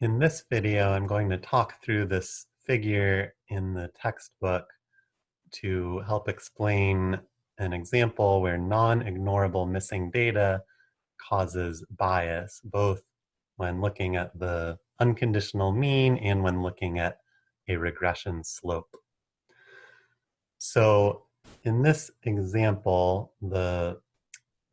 In this video, I'm going to talk through this figure in the textbook to help explain an example where non-ignorable missing data causes bias, both when looking at the unconditional mean and when looking at a regression slope. So in this example, the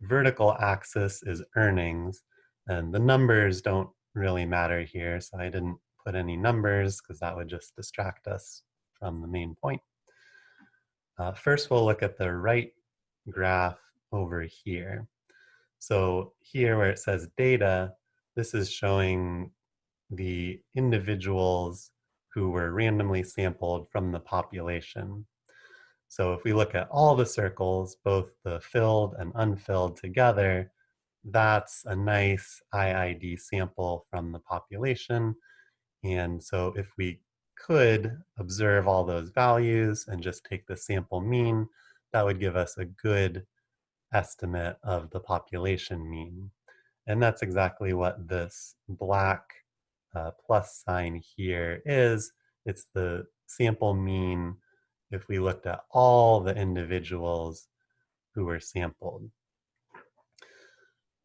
vertical axis is earnings, and the numbers don't really matter here, so I didn't put any numbers because that would just distract us from the main point. Uh, first, we'll look at the right graph over here. So here where it says data, this is showing the individuals who were randomly sampled from the population. So if we look at all the circles, both the filled and unfilled together, that's a nice IID sample from the population. And so if we could observe all those values and just take the sample mean, that would give us a good estimate of the population mean. And that's exactly what this black uh, plus sign here is. It's the sample mean if we looked at all the individuals who were sampled.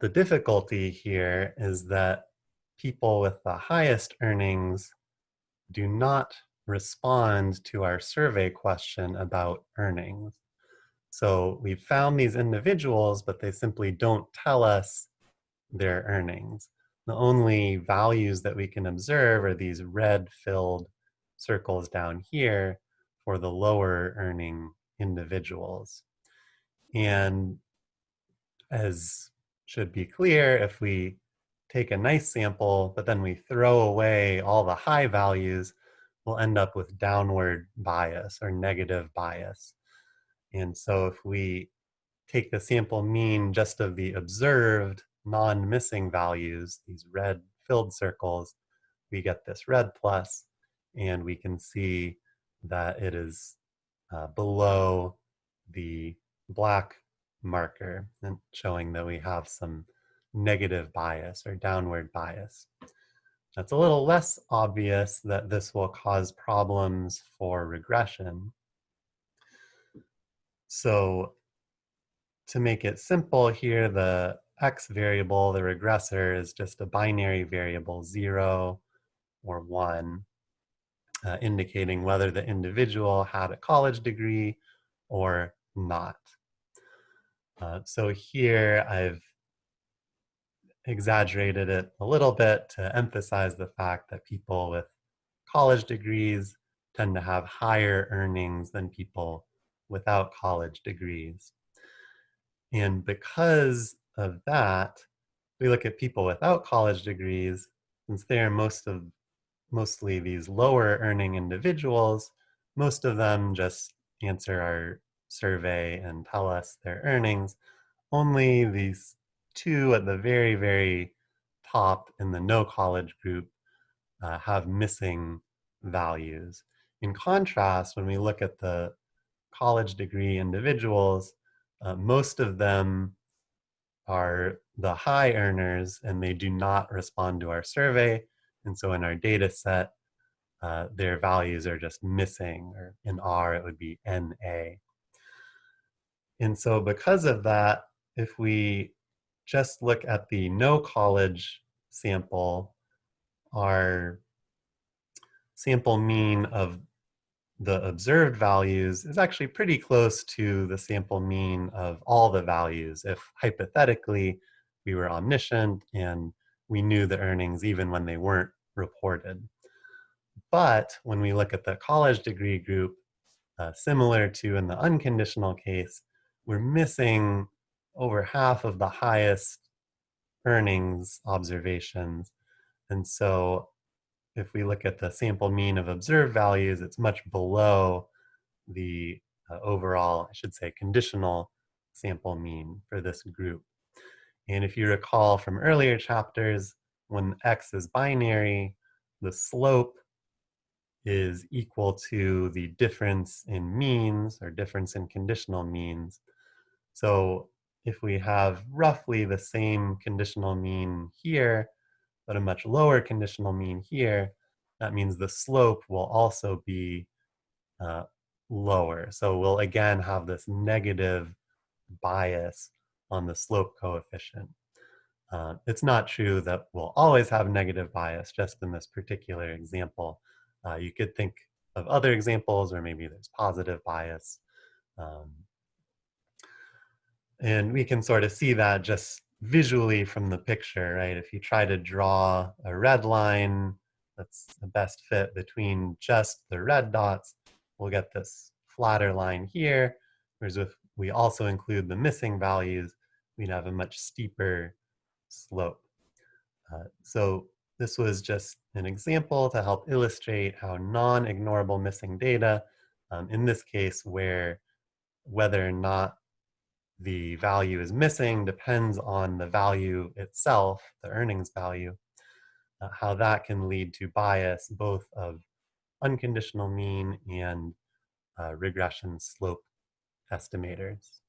The difficulty here is that people with the highest earnings do not respond to our survey question about earnings. So we've found these individuals, but they simply don't tell us their earnings. The only values that we can observe are these red filled circles down here for the lower earning individuals. And as should be clear if we take a nice sample, but then we throw away all the high values, we'll end up with downward bias or negative bias. And so if we take the sample mean just of the observed non-missing values, these red filled circles, we get this red plus, and we can see that it is uh, below the black marker and showing that we have some negative bias or downward bias. That's a little less obvious that this will cause problems for regression. So to make it simple here, the x variable, the regressor, is just a binary variable, zero or one, uh, indicating whether the individual had a college degree or not. Uh, so here I've exaggerated it a little bit to emphasize the fact that people with college degrees tend to have higher earnings than people without college degrees. And because of that, we look at people without college degrees, since they're most of mostly these lower earning individuals, most of them just answer our survey and tell us their earnings, only these two at the very, very top in the no college group uh, have missing values. In contrast, when we look at the college degree individuals, uh, most of them are the high earners and they do not respond to our survey. And so in our data set, uh, their values are just missing, or in R it would be NA. And so because of that, if we just look at the no college sample, our sample mean of the observed values is actually pretty close to the sample mean of all the values if hypothetically we were omniscient and we knew the earnings even when they weren't reported. But when we look at the college degree group, uh, similar to in the unconditional case, we're missing over half of the highest earnings observations. And so if we look at the sample mean of observed values, it's much below the uh, overall, I should say, conditional sample mean for this group. And if you recall from earlier chapters, when x is binary, the slope is equal to the difference in means or difference in conditional means. So if we have roughly the same conditional mean here, but a much lower conditional mean here, that means the slope will also be uh, lower. So we'll again have this negative bias on the slope coefficient. Uh, it's not true that we'll always have negative bias just in this particular example. Uh, you could think of other examples where maybe there's positive bias. Um, and we can sort of see that just visually from the picture, right? If you try to draw a red line that's the best fit between just the red dots, we'll get this flatter line here, whereas if we also include the missing values, we'd have a much steeper slope. Uh, so this was just an example to help illustrate how non-ignorable missing data, um, in this case where whether or not the value is missing depends on the value itself, the earnings value, uh, how that can lead to bias both of unconditional mean and uh, regression slope estimators.